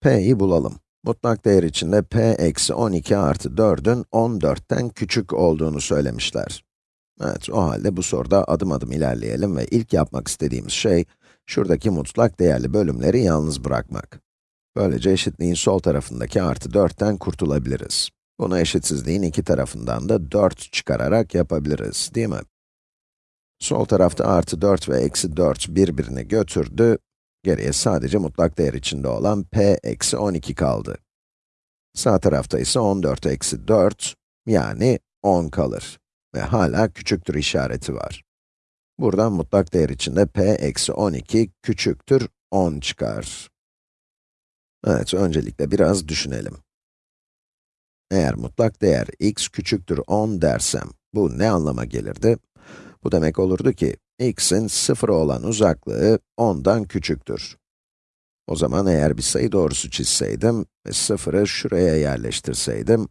p'yi bulalım. Mutlak değer içinde p eksi 12 artı 4'ün 14'ten küçük olduğunu söylemişler. Evet, o halde bu soruda adım adım ilerleyelim ve ilk yapmak istediğimiz şey, şuradaki mutlak değerli bölümleri yalnız bırakmak. Böylece eşitliğin sol tarafındaki artı 4'ten kurtulabiliriz. Bunu eşitsizliğin iki tarafından da 4 çıkararak yapabiliriz, değil mi? Sol tarafta artı 4 ve eksi 4 birbirini götürdü. Geriye sadece mutlak değer içinde olan p eksi 12 kaldı. Sağ tarafta ise 14 eksi 4, yani 10 kalır. Ve hala küçüktür işareti var. Buradan mutlak değer içinde p eksi 12 küçüktür 10 çıkar. Evet, öncelikle biraz düşünelim. Eğer mutlak değer x küçüktür 10 dersem, bu ne anlama gelirdi? Bu demek olurdu ki, x'in 0'a olan uzaklığı 10'dan küçüktür. O zaman eğer bir sayı doğrusu çizseydim ve 0'ı şuraya yerleştirseydim,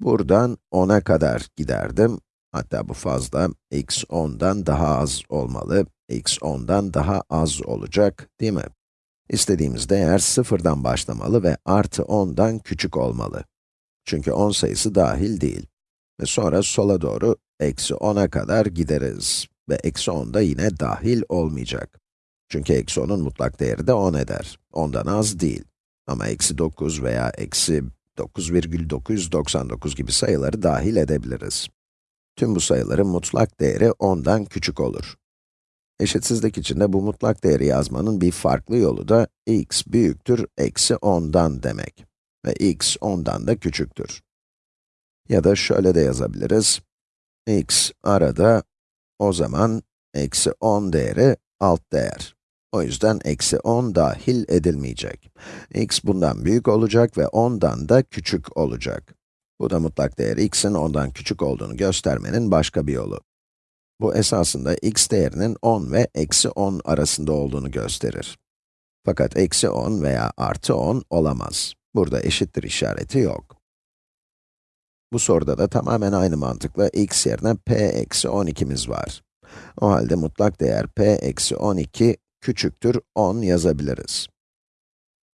buradan 10'a kadar giderdim. Hatta bu fazla, x 10'dan daha az olmalı, x 10'dan daha az olacak, değil mi? İstediğimiz değer 0'dan başlamalı ve artı 10'dan küçük olmalı. Çünkü 10 sayısı dahil değil. Ve sonra sola doğru eksi 10'a kadar gideriz. Ve eksi 10 da yine dahil olmayacak. Çünkü eksi 10'un mutlak değeri de 10 eder. 10'dan az değil. Ama eksi 9 veya eksi 9,999 gibi sayıları dahil edebiliriz. Tüm bu sayıların mutlak değeri 10'dan küçük olur. Eşitsizlik içinde bu mutlak değeri yazmanın bir farklı yolu da x büyüktür eksi 10'dan demek. Ve x 10'dan da küçüktür. Ya da şöyle de yazabiliriz. x arada, o zaman eksi 10 değeri alt değer. O yüzden eksi 10 dahil edilmeyecek. x bundan büyük olacak ve 10'dan da küçük olacak. Bu da mutlak değer x'in 10'dan küçük olduğunu göstermenin başka bir yolu. Bu esasında x değerinin 10 ve eksi 10 arasında olduğunu gösterir. Fakat eksi 10 veya artı 10 olamaz. Burada eşittir işareti yok. Bu soruda da tamamen aynı mantıkla x yerine p eksi 12'miz var. O halde mutlak değer p eksi 12 küçüktür 10 yazabiliriz.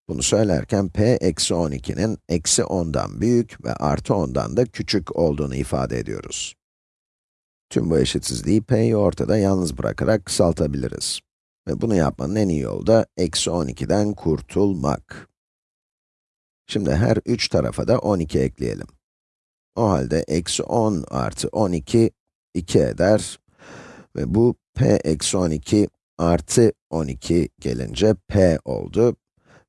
Bunu söylerken p eksi 12'nin eksi 10'dan büyük ve artı 10'dan da küçük olduğunu ifade ediyoruz. Tüm bu eşitsizliği p'yi ortada yalnız bırakarak kısaltabiliriz. Ve bunu yapmanın en iyi yolu da eksi 12'den kurtulmak. Şimdi her üç tarafa da 12 ekleyelim. O halde eksi 10 artı 12, 2 eder. Ve bu p eksi 12 artı 12 gelince p oldu.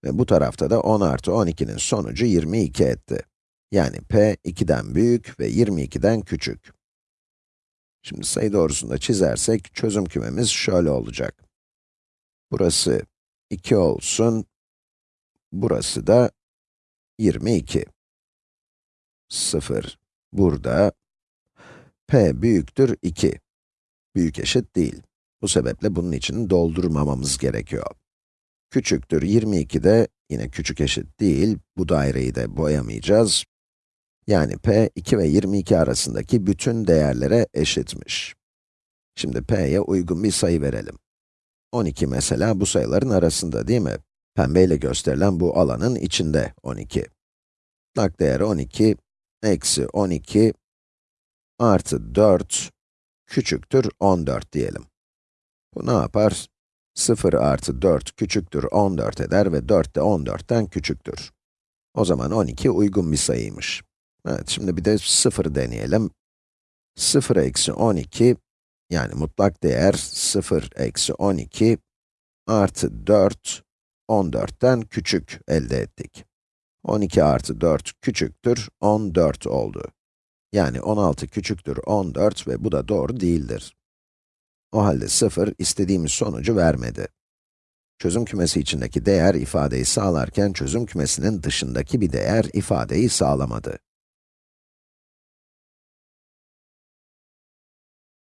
Ve bu tarafta da 10 artı 12'nin sonucu 22 etti. Yani p 2'den büyük ve 22'den küçük. Şimdi sayı doğrusunda çizersek, çözüm kümemiz şöyle olacak. Burası 2 olsun, burası da 22. 0, burada, p büyüktür 2. Büyük eşit değil. Bu sebeple bunun için doldurmamamız gerekiyor. Küçüktür 22 de yine küçük eşit değil, bu daireyi de boyamayacağız. Yani p 2 ve 22 arasındaki bütün değerlere eşitmiş. Şimdi p'ye uygun bir sayı verelim. 12 mesela bu sayıların arasında değil mi? Pembeyle gösterilen bu alanın içinde 12. Mutlak değer 12, eksi 12, artı 4, küçüktür 14 diyelim. Bu ne yapar? 0 artı 4 küçüktür 14 eder ve 4 de 14'ten küçüktür. O zaman 12 uygun bir sayıymış. Evet, şimdi bir de 0 deneyelim. 0 eksi 12, yani mutlak değer 0 eksi 12 artı 4, 14'ten küçük elde ettik. 12 artı 4 küçüktür 14 oldu. Yani 16 küçüktür 14 ve bu da doğru değildir. O halde 0 istediğimiz sonucu vermedi. Çözüm kümesi içindeki değer ifadeyi sağlarken çözüm kümesinin dışındaki bir değer ifadeyi sağlamadı.